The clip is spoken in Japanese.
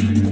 you